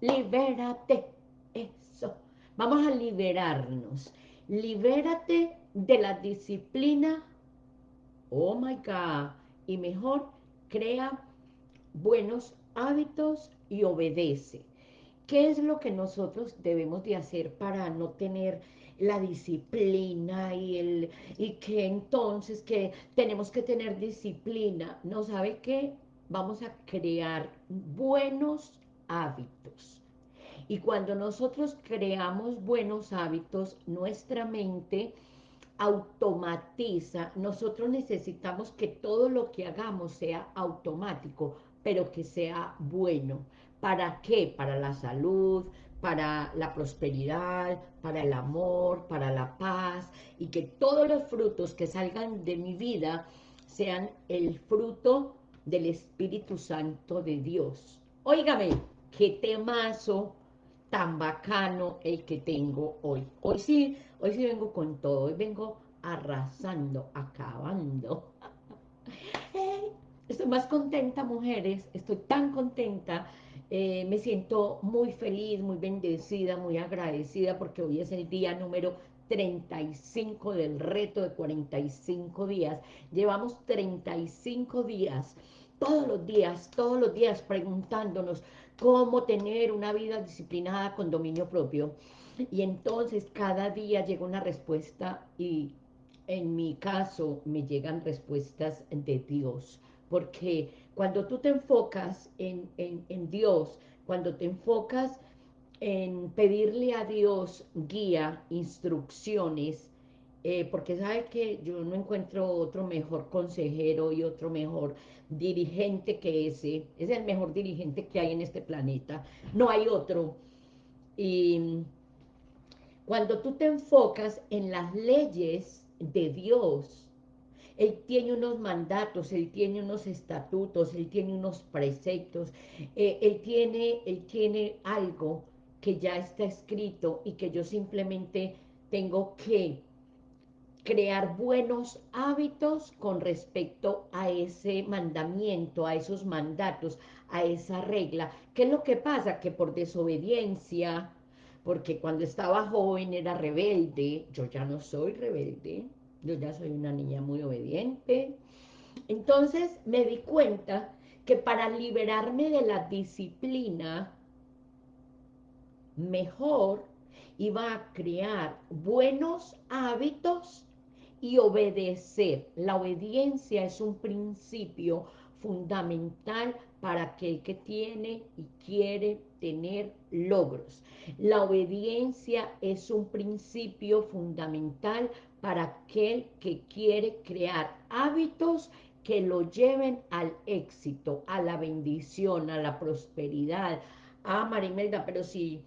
libérate, eso. Vamos a liberarnos. Libérate de la disciplina. Oh my God. Y mejor, crea buenos hábitos y obedece. ¿Qué es lo que nosotros debemos de hacer para no tener la disciplina y, el, y que entonces que tenemos que tener disciplina? ¿No sabe qué? Vamos a crear buenos hábitos. Y cuando nosotros creamos buenos hábitos, nuestra mente automatiza. Nosotros necesitamos que todo lo que hagamos sea automático, pero que sea bueno. ¿Para qué? Para la salud, para la prosperidad, para el amor, para la paz, y que todos los frutos que salgan de mi vida sean el fruto del Espíritu Santo de Dios. Óigame, qué temazo tan bacano el que tengo hoy. Hoy sí, hoy sí vengo con todo, hoy vengo arrasando, acabando. Estoy más contenta, mujeres, estoy tan contenta, eh, me siento muy feliz, muy bendecida, muy agradecida, porque hoy es el día número 35 del reto de 45 días. Llevamos 35 días, todos los días, todos los días preguntándonos cómo tener una vida disciplinada con dominio propio. Y entonces cada día llega una respuesta y en mi caso me llegan respuestas de Dios porque cuando tú te enfocas en, Dios, cuando te enfocas en pedirle a Dios guía, instrucciones, eh, porque sabe que yo no encuentro otro mejor consejero y otro mejor dirigente que ese, es el mejor dirigente que hay en este planeta, no hay otro. Y cuando tú te enfocas en las leyes de Dios, él tiene unos mandatos, Él tiene unos estatutos, Él tiene unos preceptos, eh, él, tiene, él tiene algo que ya está escrito y que yo simplemente tengo que crear buenos hábitos con respecto a ese mandamiento, a esos mandatos, a esa regla. ¿Qué es lo que pasa? Que por desobediencia, porque cuando estaba joven era rebelde, yo ya no soy rebelde, yo ya soy una niña muy obediente. Entonces me di cuenta que para liberarme de la disciplina, mejor iba a crear buenos hábitos y obedecer. La obediencia es un principio fundamental para aquel que tiene y quiere tener logros. La obediencia es un principio fundamental para aquel que quiere crear hábitos que lo lleven al éxito, a la bendición, a la prosperidad. Ah, Marimelda, pero sí,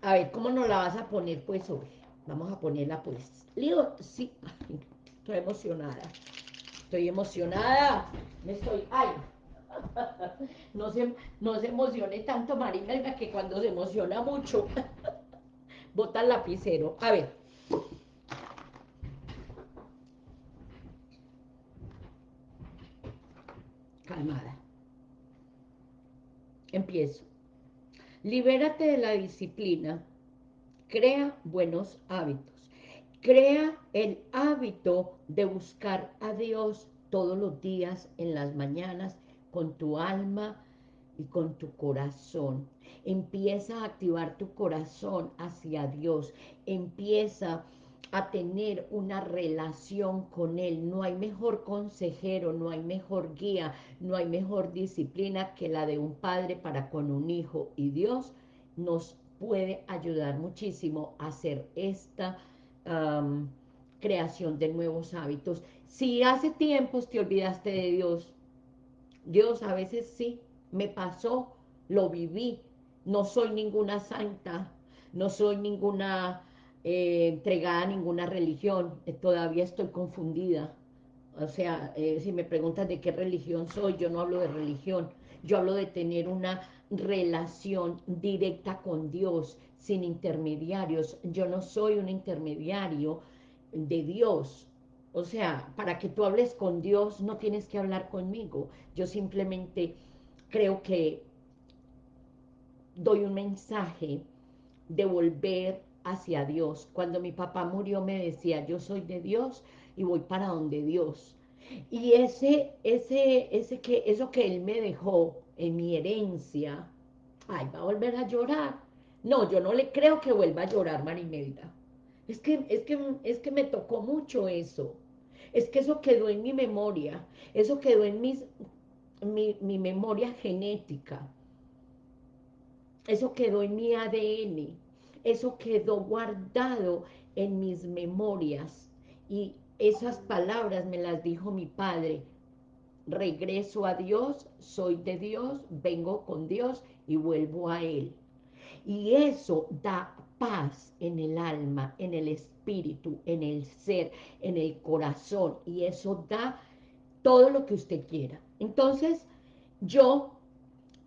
a ver, ¿cómo nos la vas a poner pues hoy? Vamos a ponerla pues. Lío, sí, estoy emocionada. Estoy emocionada. Me estoy, ay, no se, no se emocione tanto Marimelda que cuando se emociona mucho, bota el lapicero. A ver, calmada. Empiezo. Libérate de la disciplina. Crea buenos hábitos. Crea el hábito de buscar a Dios todos los días, en las mañanas, con tu alma y con tu corazón. Empieza a activar tu corazón hacia Dios. Empieza a tener una relación con Él. No hay mejor consejero, no hay mejor guía, no hay mejor disciplina que la de un padre para con un hijo. Y Dios nos puede ayudar muchísimo a hacer esta creación de nuevos hábitos. Si hace tiempos te olvidaste de Dios, Dios a veces sí, me pasó, lo viví, no soy ninguna santa, no soy ninguna eh, entregada a ninguna religión, eh, todavía estoy confundida. O sea, eh, si me preguntas de qué religión soy, yo no hablo de religión, yo hablo de tener una relación directa con Dios, sin intermediarios. Yo no soy un intermediario de Dios. O sea, para que tú hables con Dios no tienes que hablar conmigo. Yo simplemente creo que doy un mensaje de volver hacia Dios. Cuando mi papá murió me decía, yo soy de Dios y voy para donde Dios. Y ese, ese, ese que, eso que él me dejó en mi herencia, ay, va a volver a llorar. No, yo no le creo que vuelva a llorar, Marimelda. Es que, es que, es que me tocó mucho eso. Es que eso quedó en mi memoria. Eso quedó en mis, mi, mi memoria genética. Eso quedó en mi ADN. Eso quedó guardado en mis memorias. Y esas palabras me las dijo mi padre. Regreso a Dios, soy de Dios, vengo con Dios y vuelvo a Él. Y eso da paz en el alma, en el espíritu, en el ser, en el corazón. Y eso da todo lo que usted quiera. Entonces, yo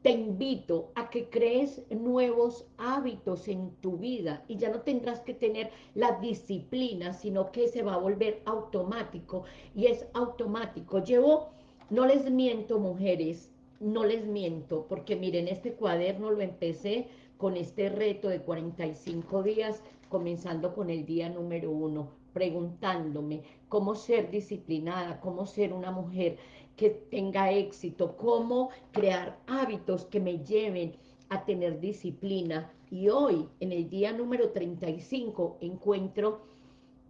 te invito a que crees nuevos hábitos en tu vida y ya no tendrás que tener la disciplina, sino que se va a volver automático y es automático. Llevo, no les miento mujeres, no les miento, porque miren, este cuaderno lo empecé con este reto de 45 días, comenzando con el día número uno, preguntándome cómo ser disciplinada, cómo ser una mujer que tenga éxito, cómo crear hábitos que me lleven a tener disciplina. Y hoy, en el día número 35, encuentro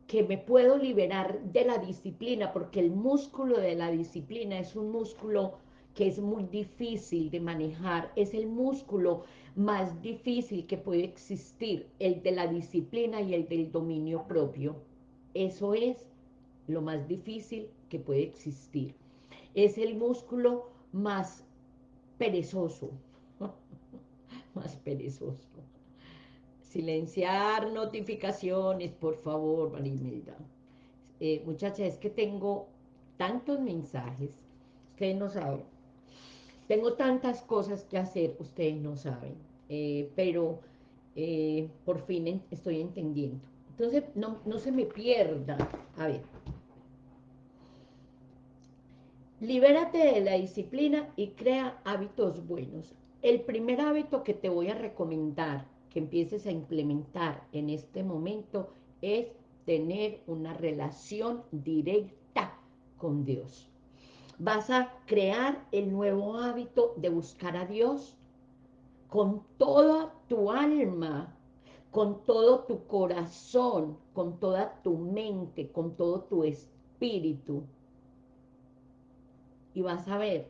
que me puedo liberar de la disciplina, porque el músculo de la disciplina es un músculo que es muy difícil de manejar, es el músculo más difícil que puede existir, el de la disciplina y el del dominio propio. Eso es lo más difícil que puede existir es el músculo más perezoso, más perezoso. Silenciar notificaciones, por favor, Marimelda. Eh, muchachas, es que tengo tantos mensajes, ustedes no saben. Tengo tantas cosas que hacer, ustedes no saben. Eh, pero eh, por fin estoy entendiendo. Entonces, no, no se me pierda. A ver, Libérate de la disciplina y crea hábitos buenos. El primer hábito que te voy a recomendar que empieces a implementar en este momento es tener una relación directa con Dios. Vas a crear el nuevo hábito de buscar a Dios con toda tu alma, con todo tu corazón, con toda tu mente, con todo tu espíritu y vas a ver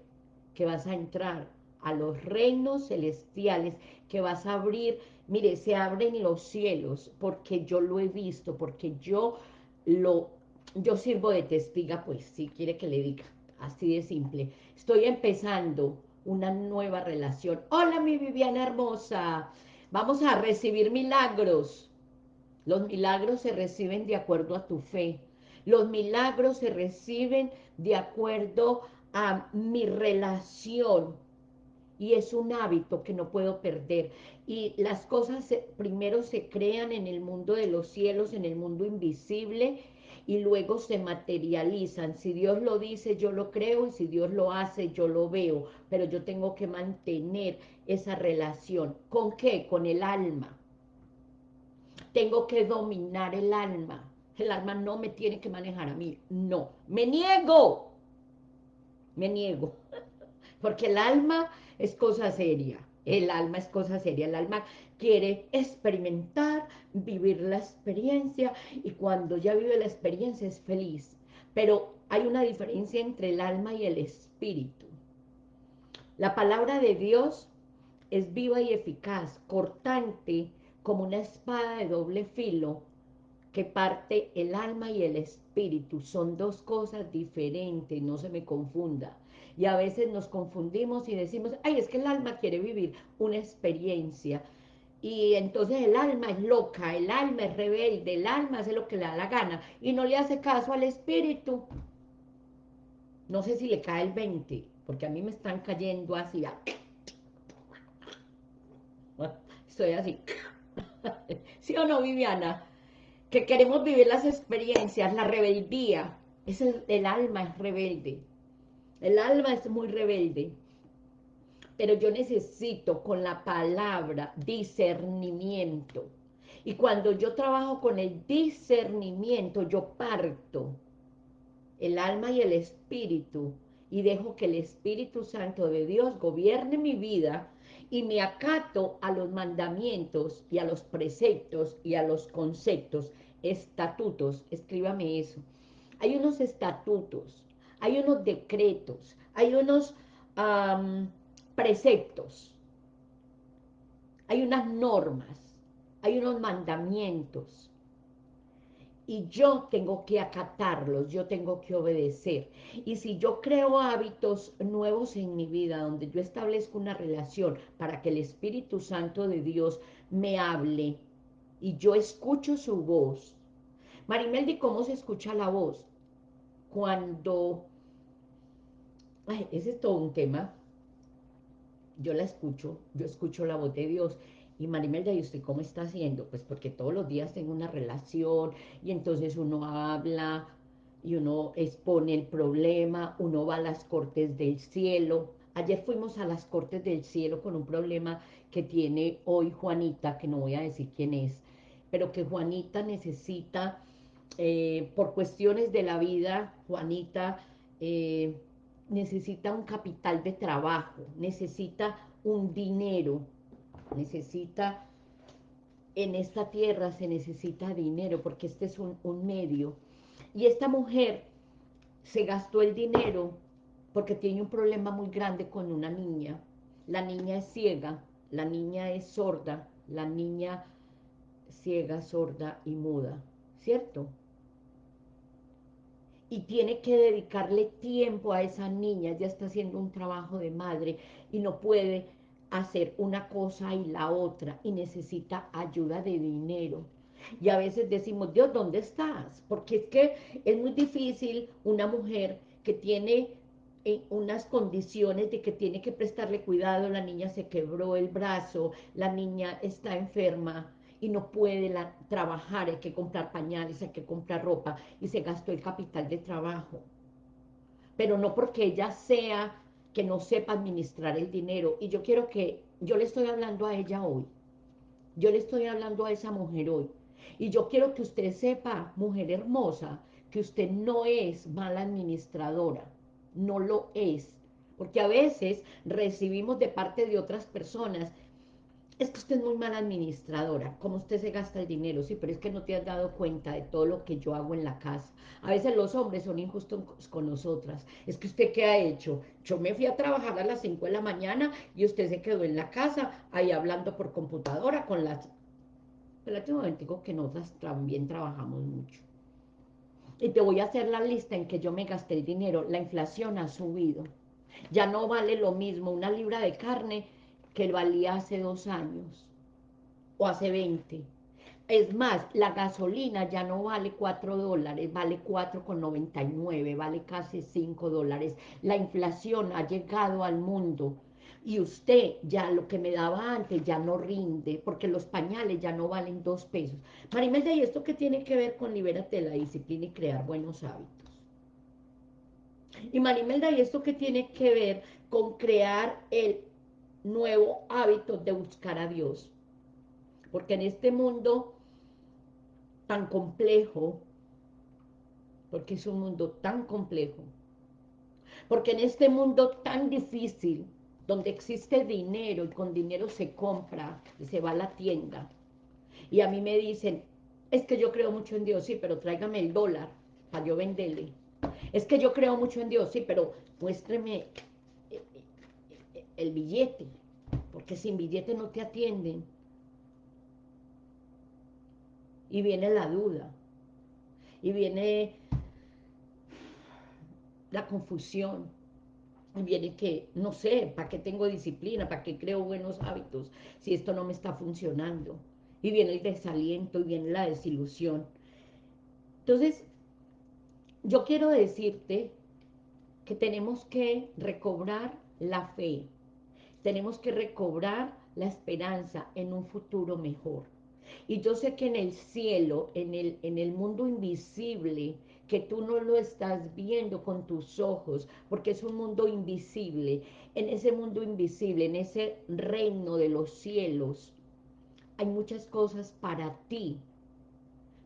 que vas a entrar a los reinos celestiales, que vas a abrir, mire, se abren los cielos, porque yo lo he visto, porque yo lo, yo sirvo de testiga, pues, si quiere que le diga, así de simple. Estoy empezando una nueva relación. Hola, mi Viviana hermosa, vamos a recibir milagros. Los milagros se reciben de acuerdo a tu fe. Los milagros se reciben de acuerdo a mi relación y es un hábito que no puedo perder. Y las cosas primero se crean en el mundo de los cielos, en el mundo invisible, y luego se materializan. Si Dios lo dice, yo lo creo, y si Dios lo hace, yo lo veo. Pero yo tengo que mantener esa relación. ¿Con qué? Con el alma. Tengo que dominar el alma. El alma no me tiene que manejar a mí. No, me niego me niego, porque el alma es cosa seria, el alma es cosa seria, el alma quiere experimentar, vivir la experiencia, y cuando ya vive la experiencia es feliz, pero hay una diferencia entre el alma y el espíritu. La palabra de Dios es viva y eficaz, cortante, como una espada de doble filo, que parte el alma y el espíritu. Son dos cosas diferentes, no se me confunda. Y a veces nos confundimos y decimos, ay, es que el alma quiere vivir una experiencia. Y entonces el alma es loca, el alma es rebelde, el alma hace lo que le da la gana y no le hace caso al espíritu. No sé si le cae el 20, porque a mí me están cayendo así. Estoy así. ¿Sí o no, Viviana? Que queremos vivir las experiencias, la rebeldía. Es el, alma es rebelde. El alma es muy rebelde. pero yo necesito con la palabra discernimiento. Y cuando yo trabajo con el discernimiento, yo parto el alma y el espíritu y dejo que el Espíritu Santo de Dios gobierne mi vida y me acato a los mandamientos y a los preceptos y a los conceptos, estatutos, escríbame eso. Hay unos estatutos, hay unos decretos, hay unos preceptos, hay unas normas, hay unos mandamientos, y yo tengo que acatarlos, yo tengo que obedecer. Y si yo creo hábitos nuevos en mi vida, donde yo establezco una relación para que el Espíritu Santo de Dios me hable y yo escucho su voz. Marimeldi, ¿cómo se escucha la voz? Cuando... Ay, ese es todo un tema. Yo la escucho, yo escucho la voz de Dios y Marimelda, ¿y usted cómo está haciendo? Pues porque todos los días tengo una relación y entonces uno habla y uno expone el problema, uno va a las cortes del cielo. Ayer fuimos a las cortes del cielo con un problema que tiene hoy Juanita, que no voy a decir quién es, pero que Juanita necesita, eh, por cuestiones de la vida, Juanita eh, necesita un capital de trabajo, necesita un dinero, necesita, en esta tierra se necesita dinero, porque este es un, medio. Y esta mujer se gastó el dinero porque tiene un problema muy grande con una niña. La niña es ciega, la niña es sorda, la niña ciega, sorda y muda, ¿cierto? y tiene que dedicarle tiempo a esa niña, ya está haciendo un trabajo de madre y no puede hacer una cosa y la otra y necesita ayuda de dinero. Y a veces decimos, Dios, ¿dónde estás? Porque es que es muy difícil una mujer que tiene eh, unas condiciones de que tiene que prestarle cuidado, la niña se quebró el brazo, la niña está enferma y no puede trabajar, hay que comprar pañales, hay que comprar ropa y se gastó el capital de trabajo. Pero no porque ella sea que no sepa administrar el dinero. Y yo quiero que, yo le estoy hablando a ella hoy. Yo le estoy hablando a esa mujer hoy. Y yo quiero que usted sepa, mujer hermosa, que usted no es mala administradora. No lo es. Porque a veces recibimos de parte de otras personas es que usted es muy mala administradora, como usted se gasta el dinero, sí, pero es que no te has dado cuenta de todo lo que yo hago en la casa. A veces los hombres son injustos con nosotras. Es que usted, ¿qué ha hecho? Yo me fui a trabajar a las 5 de la mañana y usted se quedó en la casa, ahí hablando por computadora con las... Relativamente digo que nosotras también trabajamos mucho. Y te voy a hacer la lista en que yo me gasté el dinero. La inflación ha subido. Ya no vale lo mismo una libra de carne que valía hace dos años o hace 20. Es más, la gasolina ya no vale 4 dólares, vale 4,99, vale casi 5 dólares. La inflación ha llegado al mundo y usted ya lo que me daba antes ya no rinde, porque los pañales ya no valen 2 pesos. Marimelda, ¿y esto qué tiene que ver con libérate de la disciplina y crear buenos hábitos? Y Marimelda, ¿y esto qué tiene que ver con crear el nuevo hábito de buscar a Dios. Porque en este mundo tan complejo, porque es un mundo tan complejo, porque en este mundo tan difícil, donde existe dinero y con dinero se compra y se va a la tienda, y a mí me dicen, es que yo creo mucho en Dios, sí, pero tráigame el dólar para yo venderle. Es que yo creo mucho en Dios, sí, pero muéstreme el billete, porque sin billete no te atienden. Y viene la duda, y viene la confusión, y viene que, no sé, ¿para qué tengo disciplina? ¿Para qué creo buenos hábitos si esto no me está funcionando? Y viene el desaliento, y viene la desilusión. Entonces, yo quiero decirte que tenemos que recobrar la fe, tenemos que recobrar la esperanza en un futuro mejor. Y yo sé que en el cielo, en el, en el mundo invisible, que tú no lo estás viendo con tus ojos, porque es un mundo invisible. En ese mundo invisible, en ese reino de los cielos, hay muchas cosas para ti,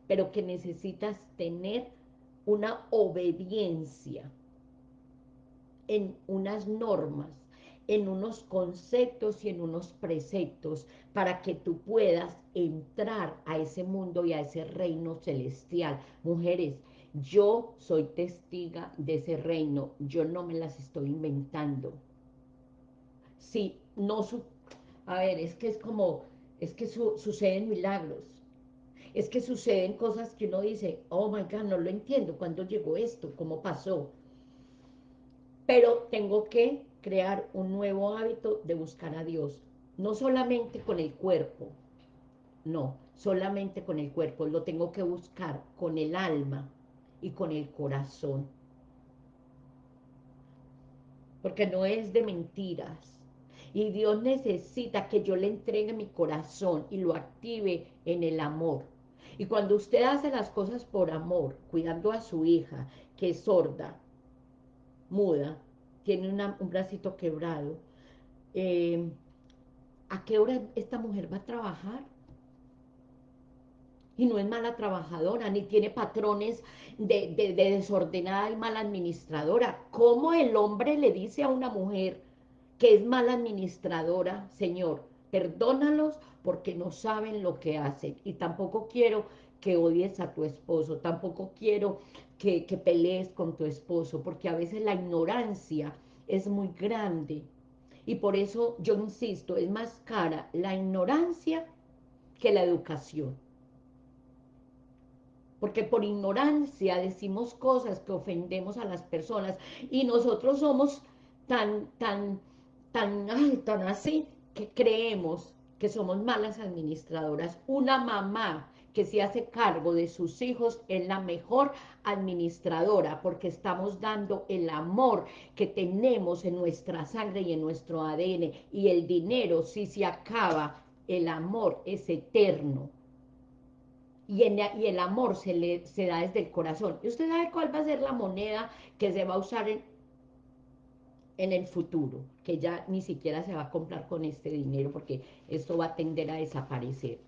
pero que necesitas tener una obediencia en unas normas, en unos conceptos y en unos preceptos para que tú puedas entrar a ese mundo y a ese reino celestial. Mujeres, yo soy testiga de ese reino, yo no me las estoy inventando. Sí, no su... A ver, es que es como, es que suceden milagros. Es que suceden cosas que uno dice, oh my God, no lo entiendo, ¿cuándo llegó esto? ¿Cómo pasó? Pero tengo que crear un nuevo hábito de buscar a Dios, no solamente con el cuerpo, no, solamente con el cuerpo, lo tengo que buscar con el alma y con el corazón. Porque no es de mentiras. Y Dios necesita que yo le entregue mi corazón y lo active en el amor. Y cuando usted hace las cosas por amor, cuidando a su hija, que es sorda, muda, tiene un bracito quebrado, eh, ¿a qué hora esta mujer va a trabajar? Y no es mala trabajadora, ni tiene patrones de, de, desordenada y mala administradora. ¿Cómo el hombre le dice a una mujer que es mala administradora, Señor? Perdónalos porque no saben lo que hacen. Y tampoco quiero que odies a tu esposo, tampoco quiero que, que pelees con tu esposo, porque a veces la ignorancia es muy grande. Y por eso yo insisto, es más cara la ignorancia que la educación porque por ignorancia decimos cosas que ofendemos a las personas y nosotros somos tan, tan, tan, tan así que creemos que somos malas administradoras. Una mamá que se hace cargo de sus hijos es la mejor administradora porque estamos dando el amor que tenemos en nuestra sangre y en nuestro ADN y el dinero si se acaba, el amor es eterno y, el amor se, le, se da desde el corazón. ¿Y usted sabe cuál va a ser la moneda que se va a usar en, en el futuro? Que ya ni siquiera se va a comprar con este dinero porque esto va a tender a desaparecer.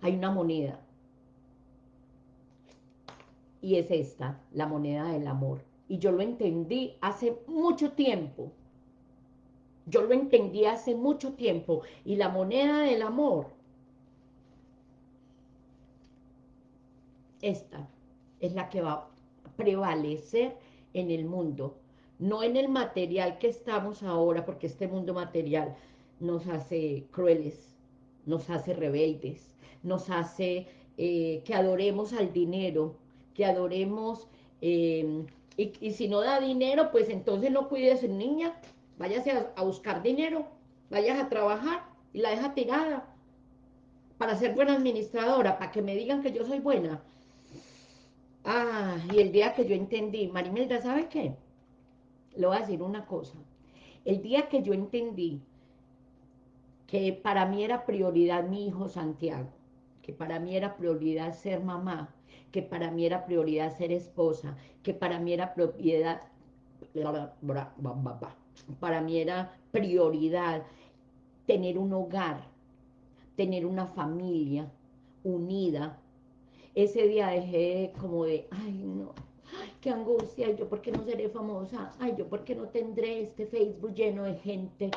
Hay una moneda. Y es esta, la moneda del amor. Y yo lo entendí hace mucho tiempo. Yo lo entendí hace mucho tiempo. Y la moneda del amor esta es la que va a prevalecer en el mundo, no en el material que estamos ahora, porque este mundo material nos hace crueles, nos hace rebeldes, nos hace eh, que adoremos al dinero, que adoremos, em, y, si no da dinero, pues entonces no cuide a su niña, váyase a, a buscar dinero, vayas a trabajar y la deja tirada para ser buena administradora, para que me digan que yo soy buena, Ah, y el día que yo entendí, Marimelda, ¿sabe qué? Le voy a decir una cosa. El día que yo entendí que para mí era prioridad mi hijo Santiago, que para mí era prioridad ser mamá, que para mí era prioridad ser esposa, que para mí era propiedad, para mí era prioridad tener un hogar, tener una familia unida, ese día dejé como de, ay no, qué angustia, yo por qué no seré famosa, ay, yo por qué no tendré este Facebook lleno de gente,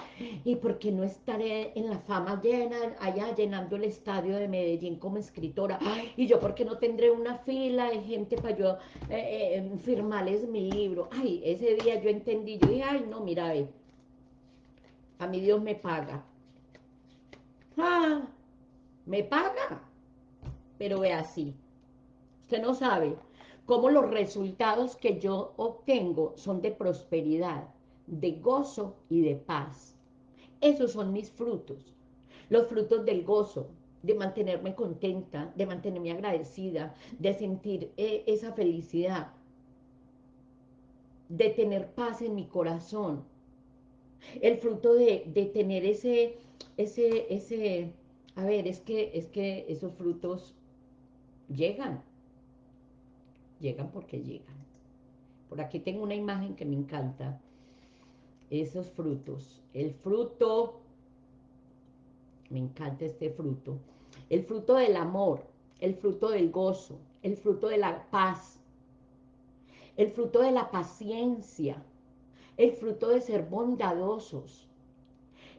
y por qué no estaré en la fama llena, allá llenando el estadio de Medellín como escritora, y yo por qué no tendré una fila de gente para yo eh, eh, firmarles mi libro, ay, ese día yo entendí, yo dije, ay, no, mira, ve, a mí Dios me paga, ah, me paga, pero ve así, Usted no sabe cómo los resultados que yo obtengo son de prosperidad, de gozo y de paz. Esos son mis frutos. Los frutos del gozo, de mantenerme contenta, de mantenerme agradecida, de sentir eh, esa felicidad, de tener paz en mi corazón. El fruto de, de tener ese, ese, ese, a ver, es que, es que esos frutos llegan llegan porque llegan. Por aquí tengo una imagen que me encanta. Esos frutos. El fruto, me encanta este fruto. El fruto del amor, el fruto del gozo, el fruto de la paz, el fruto de la paciencia, el fruto de ser bondadosos,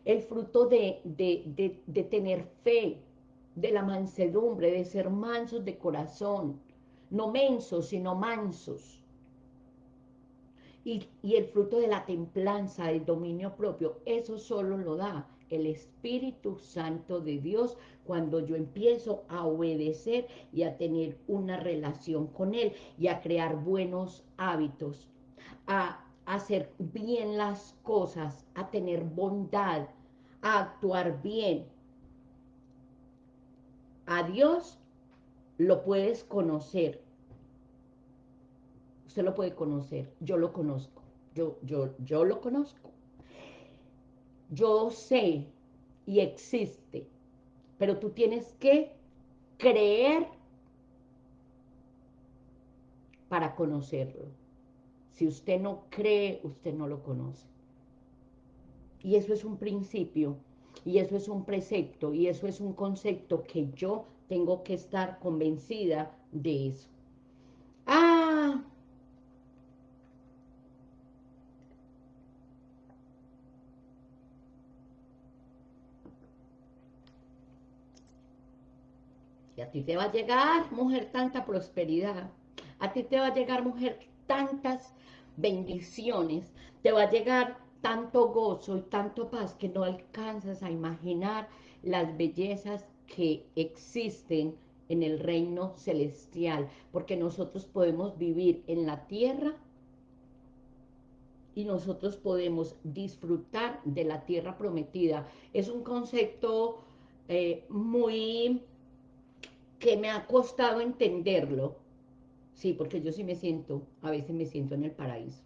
el fruto de, de, tener fe, de la mansedumbre, de ser mansos de corazón, no mensos, sino mansos. Y, y, el fruto de la templanza, del dominio propio, eso solo lo da el Espíritu Santo de Dios cuando yo empiezo a obedecer y a tener una relación con Él y a crear buenos hábitos, a hacer bien las cosas, a tener bondad, a actuar bien. A Dios lo puedes conocer. Usted lo puede conocer, yo lo conozco, yo, yo, yo lo conozco. Yo sé y existe, pero tú tienes que creer para conocerlo. Si usted no cree, usted no lo conoce. Y eso es un principio, y eso es un precepto, y eso es un concepto que yo tengo que estar convencida de eso. Ah, y a ti te va a llegar, mujer, tanta prosperidad. A ti te va a llegar, mujer, tantas bendiciones. Te va a llegar tanto gozo y tanto paz que no alcanzas a imaginar las bellezas que existen en el reino celestial, porque nosotros podemos vivir en la tierra y nosotros podemos disfrutar de la tierra prometida. Es un concepto eh, muy que me ha costado entenderlo, sí, porque yo sí me siento, a veces me siento en el paraíso,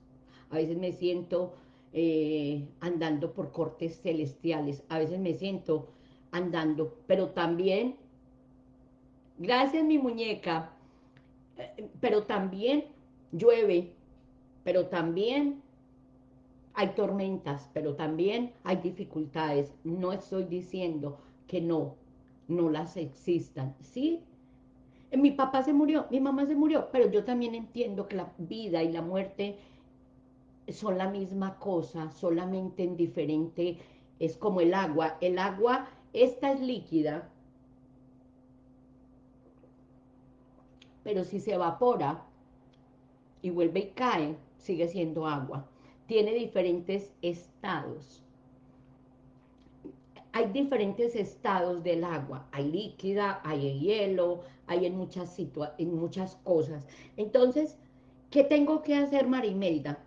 a veces me siento eh, andando por cortes celestiales. A veces me siento andando, pero también, gracias mi muñeca, eh, pero también llueve, pero también hay tormentas, pero también hay dificultades. No estoy diciendo que no, no las existan. Sí, mi papá se murió, mi mamá se murió, pero yo también entiendo que la vida y la muerte son la misma cosa, solamente en diferente, es como el agua. El agua, esta es líquida, pero si se evapora y vuelve y cae, sigue siendo agua. Tiene diferentes estados. Hay diferentes estados del agua. Hay líquida, hay hielo, hay en muchas, en muchas cosas. Entonces, ¿qué tengo que hacer, Marimelda?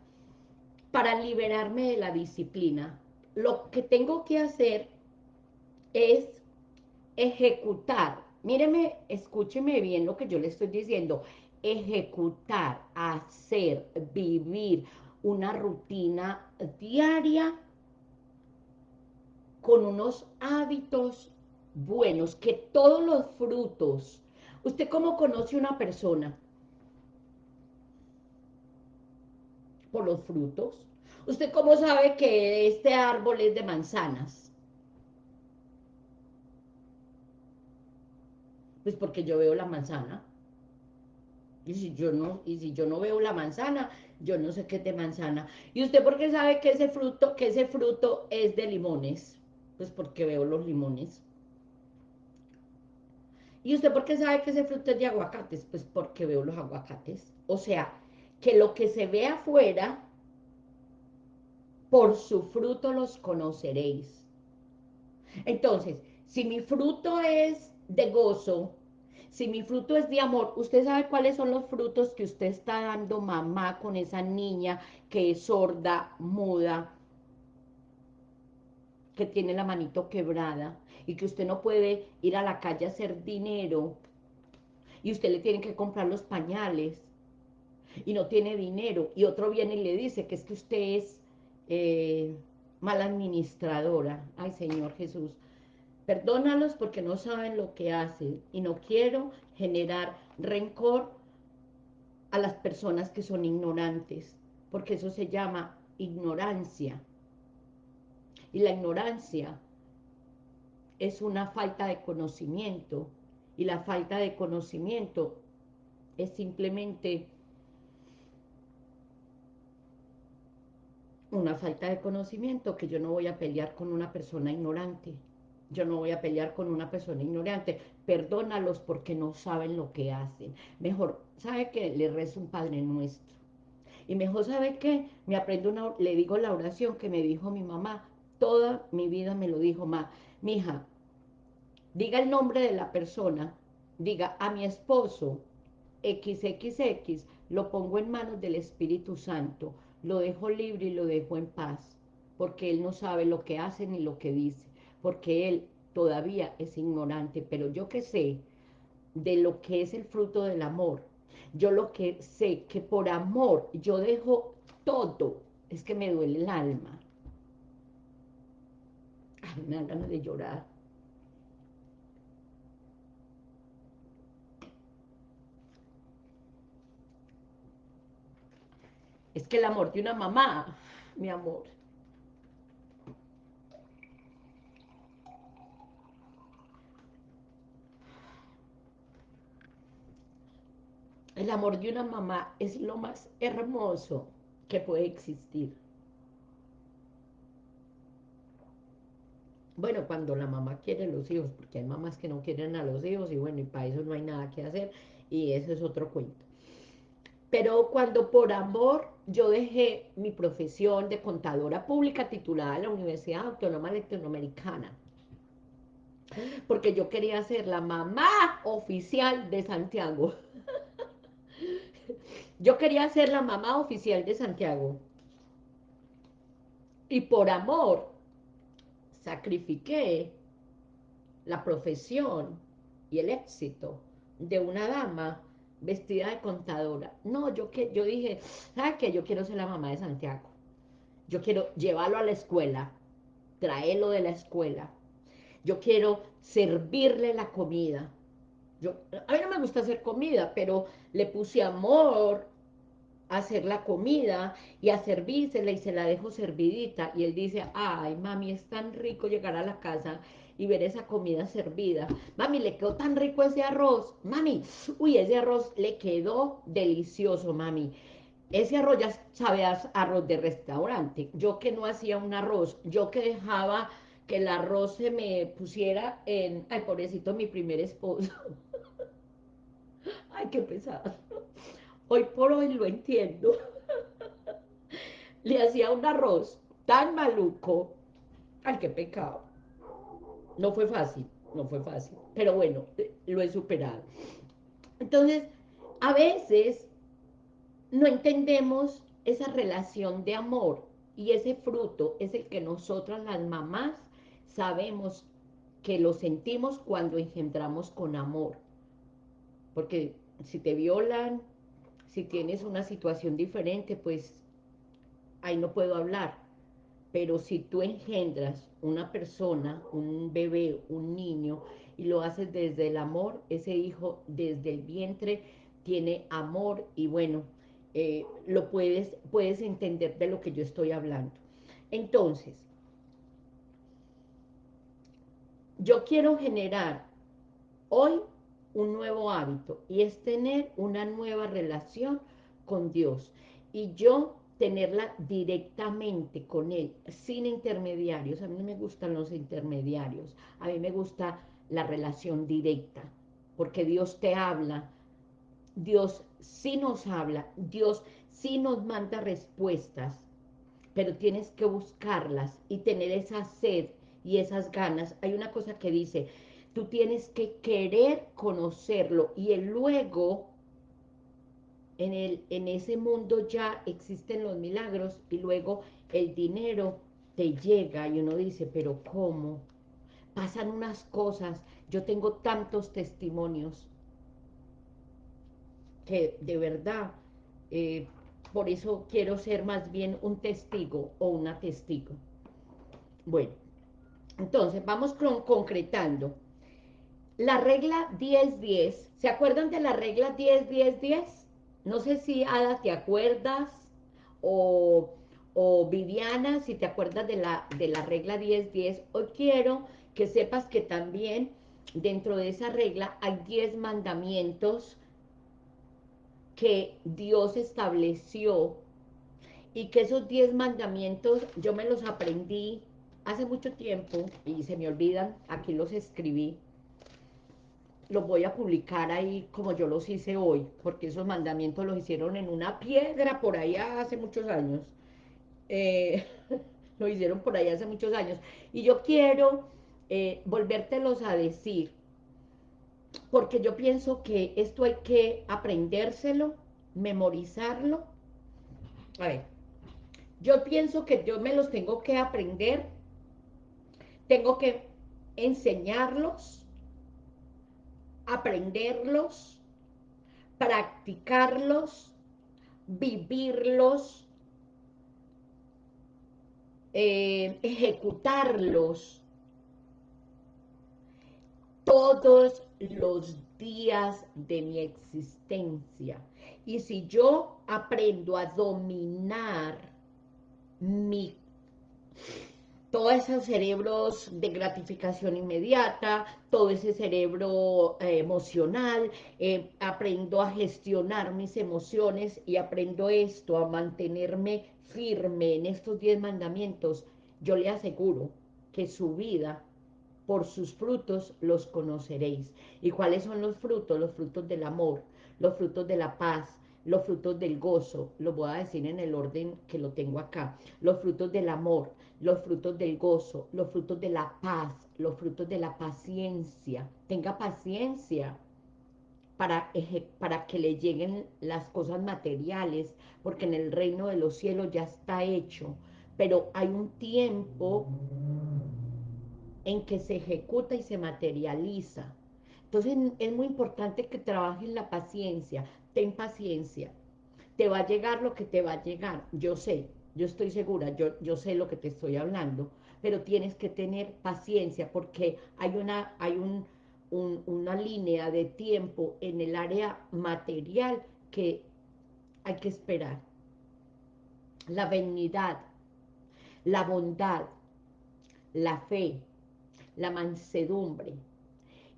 para liberarme de la disciplina. Lo que tengo que hacer es ejecutar. Míreme, escúcheme bien lo que yo le estoy diciendo. Ejecutar, hacer, vivir una rutina diaria con unos hábitos buenos, que todos los frutos, ¿usted cómo conoce una persona? por los frutos. ¿Usted cómo sabe que este árbol es de manzanas? Pues porque yo veo la manzana. Y si yo no, y si yo no veo la manzana, yo no sé qué es de manzana. ¿Y usted por qué sabe que ese fruto, que ese fruto es de limones? Pues porque veo los limones. ¿Y usted por qué sabe que ese fruto es de aguacates? Pues porque veo los aguacates. O sea, que lo que se ve afuera, por su fruto los conoceréis. Entonces, si mi fruto es de gozo, si mi fruto es de amor, usted sabe cuáles son los frutos que usted está dando mamá con esa niña que es sorda, muda, que tiene la manito quebrada y que usted no puede ir a la calle a hacer dinero y usted le tiene que comprar los pañales y no tiene dinero, y otro viene y le dice que es que usted es eh, mala administradora. Ay, Señor Jesús, perdónalos porque no saben lo que hacen, y no quiero generar rencor a las personas que son ignorantes, porque eso se llama ignorancia. Y la ignorancia es una falta de conocimiento, y la falta de conocimiento es simplemente una falta de conocimiento que yo no voy a pelear con una persona ignorante. Yo no voy a pelear con una persona ignorante. Perdónalos porque no saben lo que hacen. Mejor, ¿sabe qué? Le rezo un Padre Nuestro. Y mejor, ¿sabe qué? Me aprendo una, le digo la oración que me dijo mi mamá. Toda mi vida me lo dijo, ma, mi hija, diga el nombre de la persona, diga a mi esposo, XXX, lo pongo en manos del Espíritu Santo, lo dejo libre y lo dejo en paz, porque él no sabe lo que hace ni lo que dice porque él todavía es ignorante, pero yo que sé de lo que es el fruto del amor, yo lo que sé que por amor yo dejo todo, es que me duele el alma. Ay, me dan ganas de llorar. Es que el amor de una mamá, mi amor, El amor de una mamá es lo más hermoso que puede existir. Bueno, cuando la mamá quiere los hijos, porque hay mamás que no quieren a los hijos y bueno, y para eso no hay nada que hacer y eso es otro cuento. Pero cuando por amor yo dejé mi profesión de contadora pública titulada en la Universidad Autónoma Latinoamericana, porque yo quería ser la mamá oficial de Santiago. Yo quería ser la mamá oficial de Santiago. Y por amor, sacrifiqué la profesión y el éxito de una dama vestida de contadora. No, yo, que, yo dije, ¿sabes qué? Yo quiero ser la mamá de Santiago. Yo quiero llevarlo a la escuela, traerlo de la escuela. Yo quiero servirle la comida. Yo, a mí no me gusta hacer comida, pero le puse amor a hacer la comida y a servírsela y se la dejo servidita. Y él dice, ay, mami, es tan rico llegar a la casa y ver esa comida servida. Mami, le quedó tan rico ese arroz. Mami, uy, ese arroz le quedó delicioso, mami. Ese arroz ya sabe arroz de restaurante. Yo que no hacía un arroz, yo que dejaba que el arroz se me pusiera en... Ay, pobrecito, mi primer esposo. Ay, qué pesado. Hoy por hoy lo entiendo. Le hacía un arroz tan maluco. Ay, qué pecado. No fue fácil, no fue fácil. Pero bueno, lo he superado. Entonces, a veces no entendemos esa relación de amor y ese fruto es el que nosotras las mamás sabemos que lo sentimos cuando engendramos con amor. Porque si te violan, si tienes una situación diferente, pues ahí no puedo hablar. Pero si tú engendras una persona, un bebé, un niño, y lo haces desde el amor, ese hijo desde el vientre tiene amor y bueno, eh, lo puedes, puedes entender de lo que yo estoy hablando. Entonces, yo quiero generar hoy un nuevo hábito y es tener una nueva relación con Dios. Y yo tenerla directamente con Él, sin intermediarios. A mí no me gustan los intermediarios. A mí me gusta la relación directa, porque Dios te habla. Dios sí nos habla. Dios sí nos manda respuestas, pero tienes que buscarlas y tener esa sed y esas ganas. Hay una cosa que dice, Tú tienes que querer conocerlo y el luego, en, el, en ese mundo ya existen los milagros y luego el dinero te llega y uno dice, pero ¿cómo? Pasan unas cosas, yo tengo tantos testimonios que de verdad, eh, por eso quiero ser más bien un testigo o una testigo. Bueno, entonces vamos concretando. La regla 10-10, ¿se acuerdan de la regla 10-10-10? no sé si Ada te acuerdas o, o Viviana, si te acuerdas de la, de la regla 10-10, hoy quiero que sepas que también dentro de esa regla hay 10 mandamientos que Dios estableció y que esos 10 mandamientos yo me los aprendí hace mucho tiempo y se me olvidan, aquí los escribí, los voy a publicar ahí como yo los hice hoy, porque esos mandamientos los hicieron en una piedra por allá hace muchos años. Eh, lo hicieron por allá hace muchos años. Y yo quiero eh, volvértelos a decir, porque yo pienso que esto hay que aprendérselo, memorizarlo. A ver, yo pienso que yo me los tengo que aprender, tengo que enseñarlos, aprenderlos, practicarlos, vivirlos, eh, ejecutarlos todos los días de mi existencia. Y si yo aprendo a dominar mi todos esos cerebros de gratificación inmediata, todo ese cerebro eh, emocional, eh, aprendo a gestionar mis emociones y aprendo esto, a mantenerme firme en estos diez mandamientos, yo le aseguro que su vida, por sus frutos, los conoceréis. ¿Y cuáles son los frutos? Los frutos del amor, los frutos de la paz, los frutos del gozo, lo voy a decir en el orden que lo tengo acá, los frutos del amor, los frutos del gozo, los frutos de la paz, los frutos de la paciencia. Tenga paciencia para, que le lleguen las cosas materiales, porque en el reino de los cielos ya está hecho, pero hay un tiempo en que se ejecuta y se materializa. Entonces es muy importante que trabajes la paciencia, ten paciencia, te va a llegar lo que te va a llegar, yo sé, yo estoy segura, yo, yo sé lo que te estoy hablando, pero tienes que tener paciencia porque hay una, hay un, una línea de tiempo en el área material que hay que esperar. La benignidad, la bondad, la fe, la mansedumbre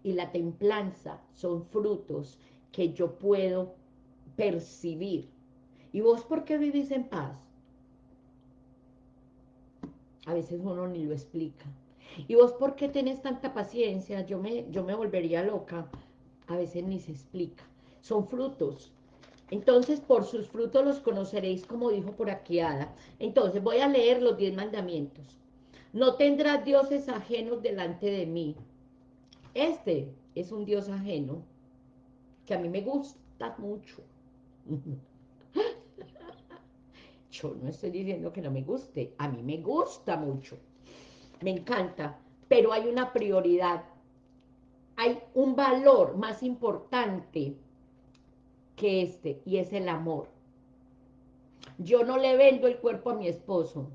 y la templanza son frutos que yo puedo percibir. ¿Y vos por qué vivís en paz? A veces uno ni lo explica. ¿Y vos por qué tenés tanta paciencia? Yo me, yo me volvería loca. A veces ni se explica. Son frutos. Entonces, por sus frutos los conoceréis, como dijo por aquí Ada. Entonces, voy a leer los diez mandamientos. No tendrás dioses ajenos delante de mí. Este es un dios ajeno que a mí me gusta mucho. Yo no estoy diciendo que no me guste, a mí me gusta mucho, me encanta, pero hay una prioridad, hay un valor más importante que este, y es el amor. Yo no le vendo el cuerpo a mi esposo,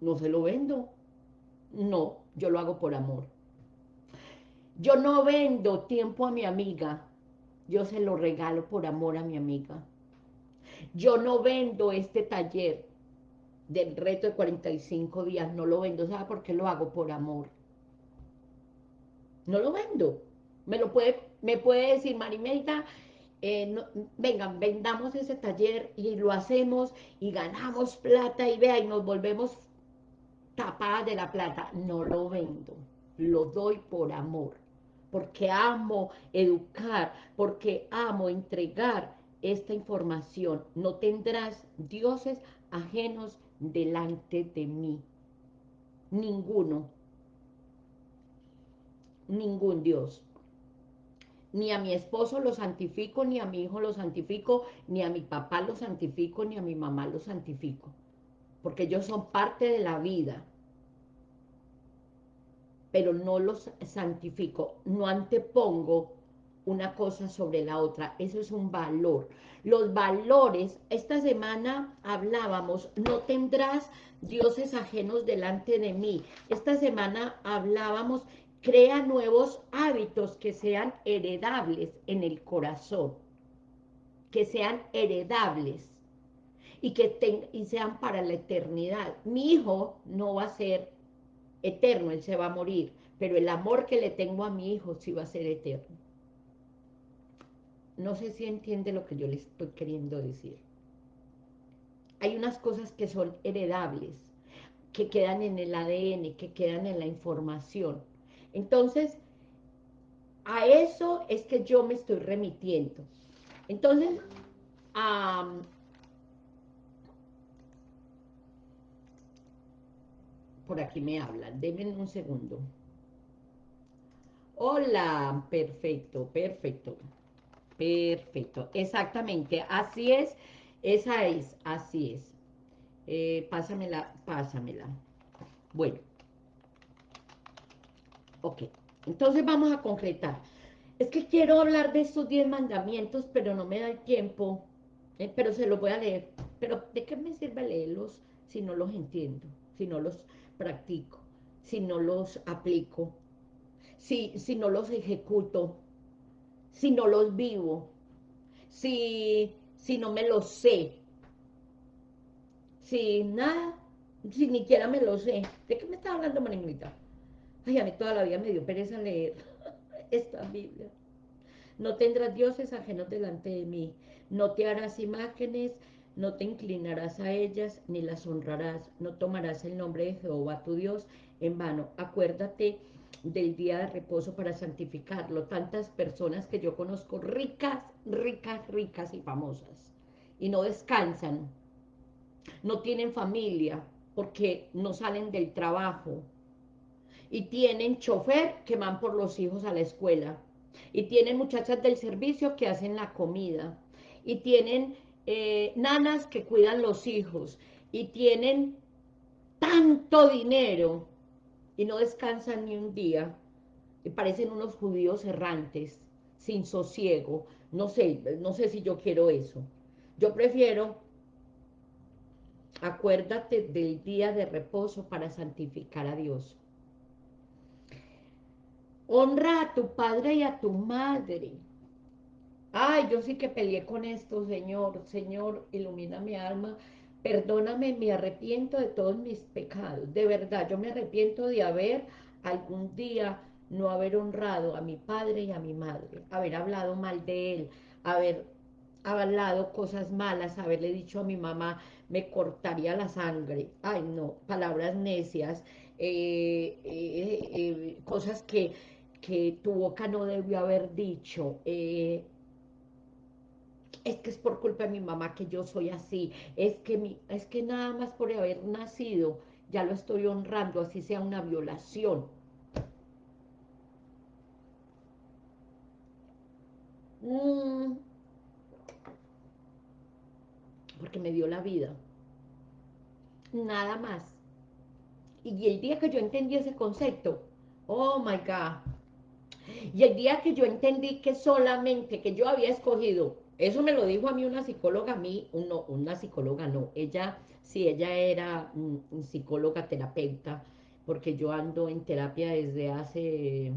no se lo vendo, no, yo lo hago por amor. Yo no vendo tiempo a mi amiga, yo se lo regalo por amor a mi amiga. Yo no vendo este taller del reto de 45 días, no lo vendo, ¿sabe por qué lo hago? Por amor. No lo vendo. Me lo puede, me puede decir, Marimelda, eh, vengan, vendamos ese taller y lo hacemos y ganamos plata y vea, y nos volvemos tapadas de la plata. No lo vendo, lo doy por amor, porque amo educar, porque amo entregar esta información. No tendrás dioses ajenos delante de mí. Ninguno. Ningún Dios. Ni a mi esposo lo santifico, ni a mi hijo lo santifico, ni a mi papá lo santifico, ni a mi mamá lo santifico. Porque ellos son parte de la vida. Pero no los santifico, no antepongo una cosa sobre la otra, eso es un valor. Los valores, esta semana hablábamos, no tendrás dioses ajenos delante de mí. Esta semana hablábamos, crea nuevos hábitos que sean heredables en el corazón, que sean heredables y que sean para la eternidad. Mi hijo no va a ser eterno, él se va a morir, pero el amor que le tengo a mi hijo sí va a ser eterno. No sé si entiende lo que yo le estoy queriendo decir. Hay unas cosas que son heredables, que quedan en el ADN, que quedan en la información. Entonces, a eso es que yo me estoy remitiendo. Entonces, por aquí me hablan, denme un segundo. Hola, perfecto, perfecto, perfecto, exactamente, así es, esa es, así es. Eh, pásamela, pásamela. Bueno. Ok, entonces vamos a concretar. Es que quiero hablar de estos 10 mandamientos, pero no me da el tiempo, eh, pero se los voy a leer. Pero ¿de qué me sirve leerlos si no los entiendo, si no los practico, si no los aplico, si, si no los ejecuto, si no los vivo, si, si no me los sé, si nada, si ni siquiera me lo sé. ¿De qué me está hablando, Marinita? Ay, a mí toda la vida me dio pereza leer esta Biblia. No tendrás dioses ajenos delante de mí, no te harás imágenes, no te inclinarás a ellas, ni las honrarás, no tomarás el nombre de Jehová tu Dios en vano. Acuérdate del día de reposo para santificarlo. Tantas personas que yo conozco ricas, ricas, ricas y famosas, y no descansan, no tienen familia, porque no salen del trabajo, y tienen chofer que van por los hijos a la escuela, y tienen muchachas del servicio que hacen la comida, y tienen eh, nanas que cuidan los hijos y tienen tanto dinero y no descansan ni un día y parecen unos judíos errantes, sin sosiego. No sé, no sé si yo quiero eso. Yo prefiero, acuérdate del día de reposo para santificar a Dios. Honra a tu padre y a tu madre Ay, yo sí que peleé con esto, Señor. Señor, ilumina mi alma. Perdóname, me arrepiento de todos mis pecados. De verdad, yo me arrepiento de haber algún día no haber honrado a mi padre y a mi madre, haber hablado mal de él, haber hablado cosas malas, haberle dicho a mi mamá, me cortaría la sangre. Ay, no, palabras necias, eh, eh, eh, cosas que, que tu boca no debió haber dicho, es que es por culpa de mi mamá que yo soy así, es que, es que nada más por haber nacido, ya lo estoy honrando, así sea una violación. Mm. porque me dio la vida. Nada más. Y el día que yo entendí ese concepto, oh my God, y el día que yo entendí que solamente, que yo había escogido eso me lo dijo a mí una psicóloga, a mí, no, una psicóloga no, ella, sí, ella era psicóloga terapeuta, porque yo ando en terapia desde hace,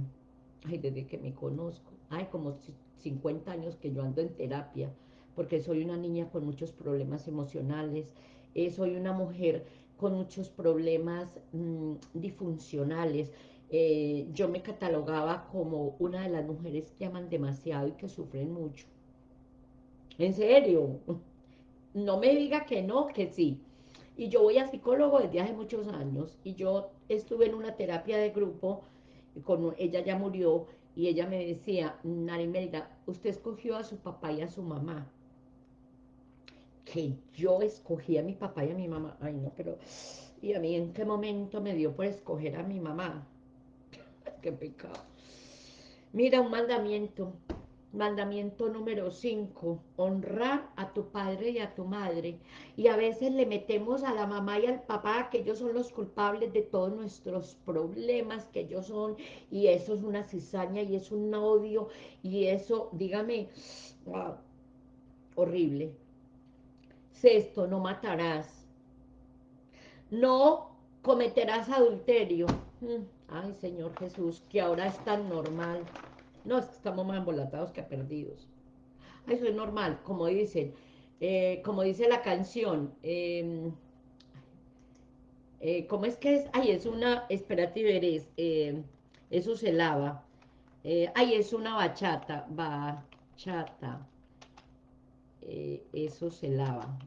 ay, desde que me conozco, ay, como 50 años que yo ando en terapia, porque soy una niña con muchos problemas emocionales, eh, soy una mujer con muchos problemas mm, disfuncionales, eh, yo me catalogaba como una de las mujeres que aman demasiado y que sufren mucho, en serio. No me diga que no, que sí. Y yo voy a psicólogo desde hace muchos años y yo estuve en una terapia de grupo, con, ella ya murió y ella me decía, Narimelda, usted escogió a su papá y a su mamá. Que yo escogí a mi papá y a mi mamá. Ay, no, pero... ¿Y a mí en qué momento me dio por escoger a mi mamá? qué pecado. Mira, un mandamiento Mandamiento número 5, honrar a tu padre y a tu madre. Y a veces le metemos a la mamá y al papá que ellos son los culpables de todos nuestros problemas, que ellos son, y eso es una cizaña y es un odio, y eso, dígame, horrible. Sexto, no matarás. No cometerás adulterio. Mm, ay, Señor Jesús, que ahora es tan normal. No, es que estamos más embolatados que perdidos. eso es normal, como dicen, eh, como dice la canción, em, eh, ¿cómo es que es? Ay, es una, espérate veres, eh, eso se lava. Eh, ay, es una bachata, bachata. Eso se lava.